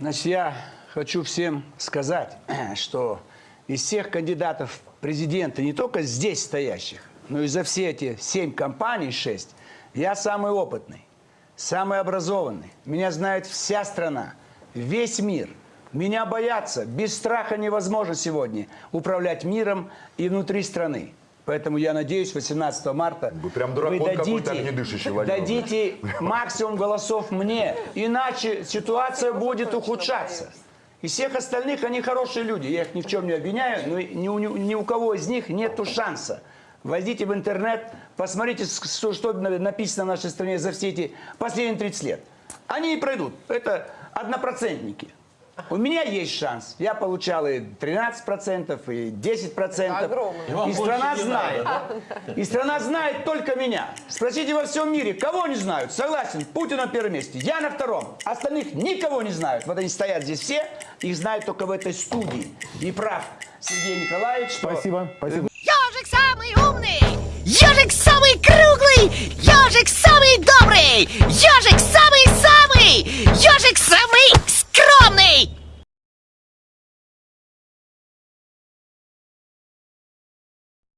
Значит, я хочу всем сказать, что из всех кандидатов в президенты, не только здесь стоящих, но и за все эти семь компаний, шесть, я самый опытный, самый образованный. Меня знает вся страна, весь мир. Меня боятся. Без страха невозможно сегодня управлять миром и внутри страны. Поэтому я надеюсь, 18 марта Вы прям огнедышащий, Владимир дадите максимум голосов мне, иначе ситуация будет ухудшаться. Из всех остальных они хорошие люди, я их ни в чем не обвиняю, но ни у, ни у кого из них нет шанса. Войдите в интернет, посмотрите, что, что написано в нашей стране за все эти последние 30 лет. Они и пройдут. Это однопроцентники. У меня есть шанс. Я получал и 13%, и 10%. огромный. И страна знает. И страна знает только меня. Спросите во всем мире, кого не знают? Согласен, Путин на первом месте, я на втором. Остальных никого не знают. Вот они стоят здесь все, их знают только в этой студии. И прав Сергей Николаевич, что... Спасибо, спасибо. Ежик самый умный, ежик самый круглый, ежик самый добрый,